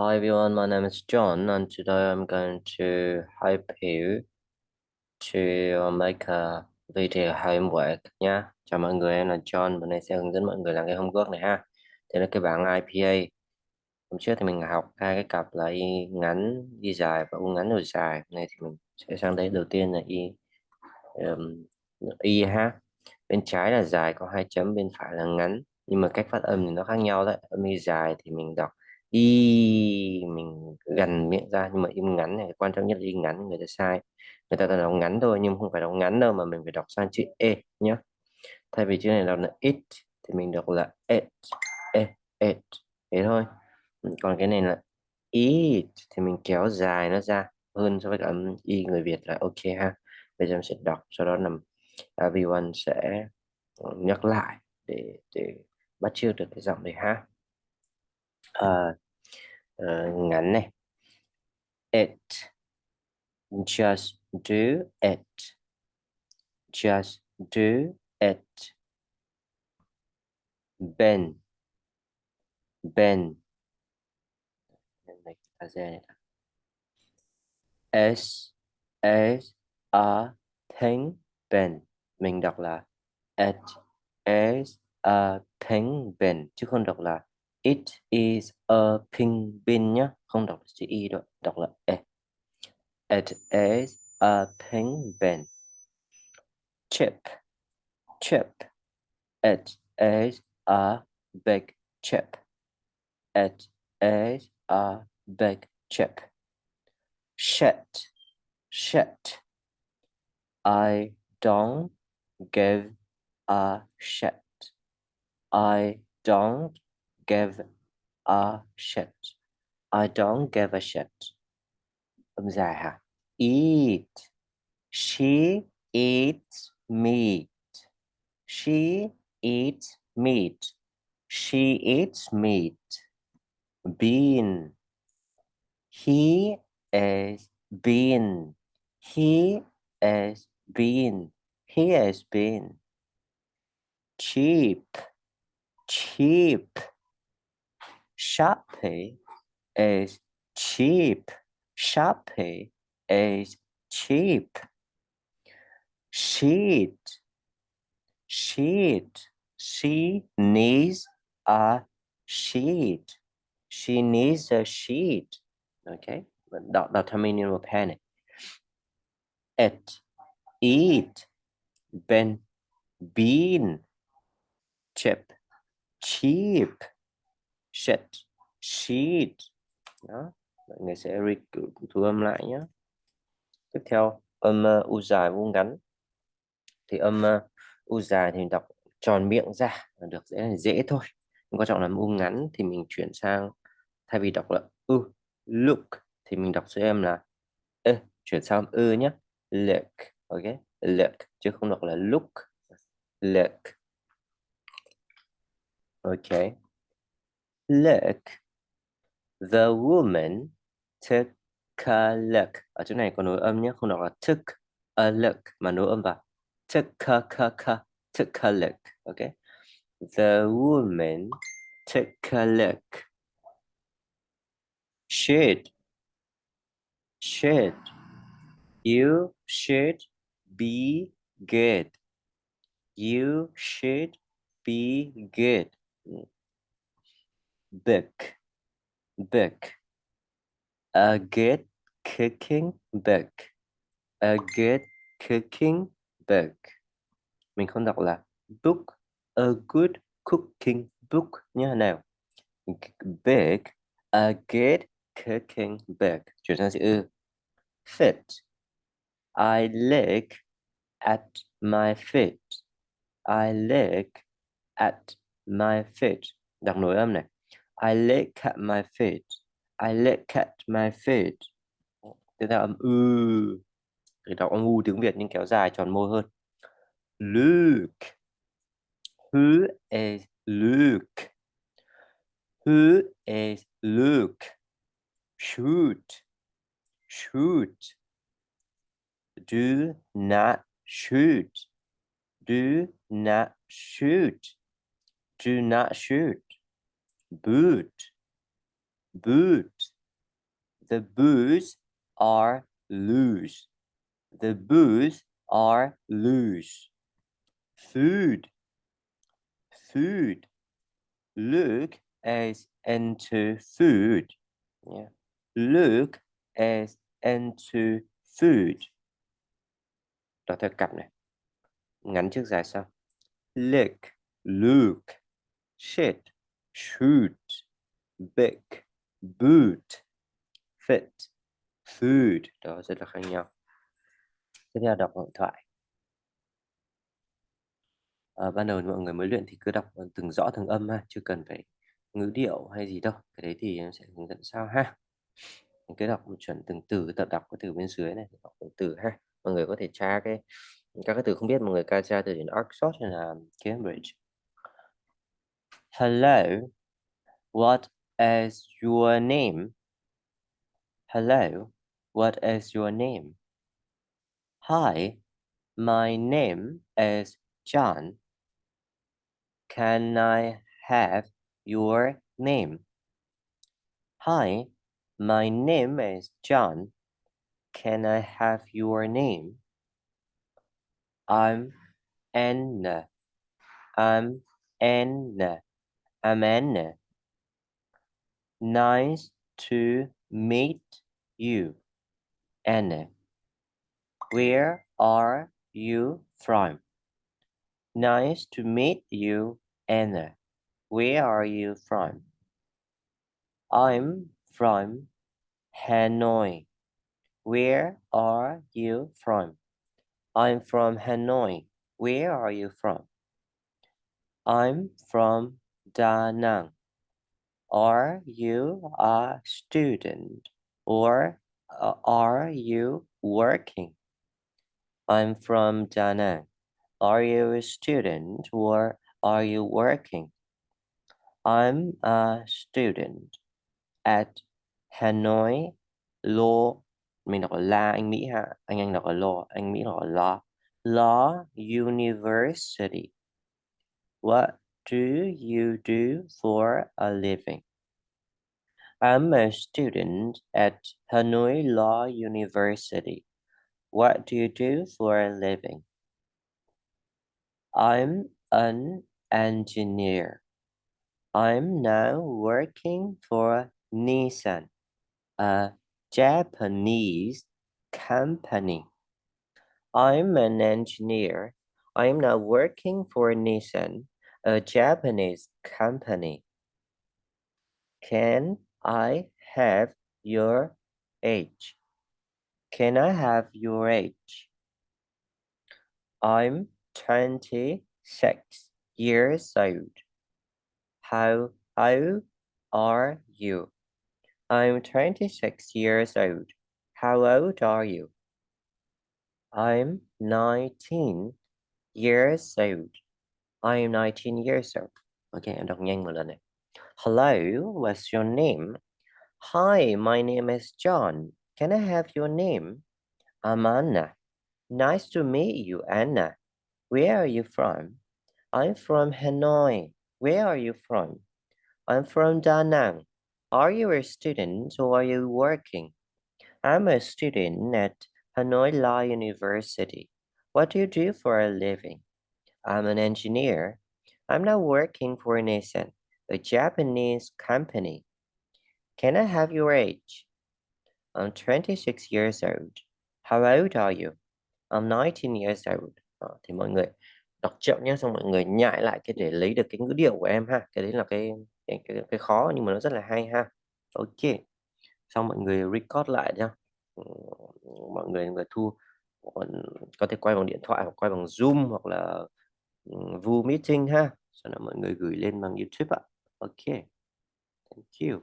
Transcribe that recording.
Hi everyone, my name is John and today I'm going to help you to uh, make a video homework nha. Chào mọi người, em là John, bữa nay sẽ hướng dẫn mọi người làm cái homework này ha. Thế là cái bảng IPA. Hôm trước thì mình học hai cái cặp là y ngắn, y dài và u ngắn u dài. Hôm nay thì mình sẽ sang đấy đầu tiên là y um, y ha. Bên trái là dài có hai chấm, bên phải là ngắn. Nhưng mà cách phát âm thì nó khác nhau đấy. Âm y dài thì mình đọc y mình gần miệng ra, nhưng mà im ngắn này, quan trọng nhất là y ngắn, người ta sai. Người ta đọc ngắn thôi, nhưng không phải đọc ngắn đâu, mà mình phải đọc sang chữ e nhé thay vì chữ này đọc là it, thì mình đọc là it it it. Thế thôi. Còn cái này là it, thì mình kéo dài nó ra hơn so với cả âm y người Việt là ok ha. Bây giờ mình sẽ đọc, sau đó là everyone sẽ nhắc lại để để bắt chước được cái giọng này ha uh, uh, ngắn này. It just do it. Just do it. Ben ben s s a thing ben mình đọc là it is a penguin chứ không đọc là It is a penguin nhá, không đọc chữ y đâu, đọc là e. It is a penguin. Chip, chip. It is a big chip. It is a big chip. Shit, shit. I don't give a shit. I don't give a shit. I don't give a shit. Dài? Eat. She eats meat. She eats meat. She eats meat. Bean. He is bean. He is bean. He is bean. Cheap. Cheap. Shopee is cheap. Shopee is cheap. Sheet. Sheet. She needs a sheet. She needs a sheet. Okay. Đọc, đọc theo of panic. It. Eat. Ben. Bean. Chip. Cheap shed sheet. Đó mọi người sẽ thu âm lại nhé tiếp theo âm uh, u dài vuông ngắn. Thì âm uh, u dài thì mình đọc tròn miệng ra là được dễ dễ thôi. Nhưng quan trọng là u ngắn thì mình chuyển sang thay vì đọc là u look thì mình đọc số em là ê, chuyển sang ư nhé look ok? Look chứ không đọc là look. Look. Ok. Look the woman took a look. ở chỗ này có nối âm nhé không đọc là took a look mà nối âm vào took a ka ka took a look okay? the woman took a look. should should you should be good. you should be good book book a good cooking book a good cooking book mình không đọc là book a good cooking book như thế nào. Book a good cooking book chuyển sang chữ ư fit. I look at my feet. I look at my feet. Đọc nối âm này. I look at my feet. I look at my feet. Tiếp theo âm ư. Thì đọc âm u tiếng Việt nhưng kéo dài tròn môi hơn. Look. Who is Luke? Who is Luke? Shoot. Shoot. Do not shoot. Do not shoot. Do not shoot boot boot The boots are loose. The boots are loose. Food. Food. Luke is into food. Yeah. Luke is into food. Đọc theo cặp này. Ngắn trước dài sau. Look, look, shit, shoot, big, boot, fit, food. Đó rất là khác nhau. Tiếp theo đọc hội thoại. À, ban đầu mọi người mới luyện thì cứ đọc ờ, từng rõ từng âm ha, chưa cần phải ngữ điệu hay gì đâu. Cái đấy thì em sẽ hướng dẫn sau ha. Mình cứ đọc một chuẩn từng từ, tập đọc cái từ bên dưới này, đọc từng từ ha. Mọi người có thể tra cái các cái từ không biết mọi người ca tra từ điển Oxford hay là Cambridge. Hello, what is your name? Hello, what is your name? Hi, my name is John. Can I have your name? Hi, my name is John. Can I have your name? I'm Anna. I'm Anna. Anna. Nice to meet you, Anna. Where are you from? Nice to meet you, Anna. Where are you from? I'm from Hanoi. Where are you from? I'm from Hanoi. Where are you from? I'm from Da Nang. Are you a student or uh, are you working? I'm from Da Nang. Are you a student or are you working? I'm a student at Hanoi Law mình đọc là anh Mỹ ha anh anh đọc là Law anh Mỹ là Law Law University What do you do for a living? I'm a student at Hanoi Law University. What do you do for a living? I'm an engineer. I'm now working for Nissan, a Japanese company. I'm an engineer. I'm now working for Nissan, a Japanese company. Can I have your age? Can I have your age? I'm 26 years old. How old are you? I'm 26 years old. How old are you? I'm 19 years old. I'm 19 years old. Okay, đọc nhanh. Hello, what's your name? Hi, my name is John. Can I have your name? I'm Anna. Nice to meet you, Anna. Where are you from? I'm from Hanoi. Where are you from? I'm from Da Nang. Are you a student or are you working? I'm a student at Hanoi Law University. What do you do for a living? I'm an engineer. I'm now working for Nissan, a Japanese company. Can I have your age? I'm 26 years old. How old are you? I'm 19 years old. À thì mọi người đọc chậm nhé, xong mọi người nhại lại cái để lấy được cái ngữ điệu của em ha. Cái đấy là cái cái, cái, cái khó nhưng mà nó rất là hay ha. Ok. Xong mọi người record lại nhá. Ừ, mọi người người thu có thể quay bằng điện thoại hoặc quay bằng Zoom hoặc là Ừ, Vu Meeting ha. Sau đó mọi người gửi lên bằng YouTube ạ. Ok. Thank you.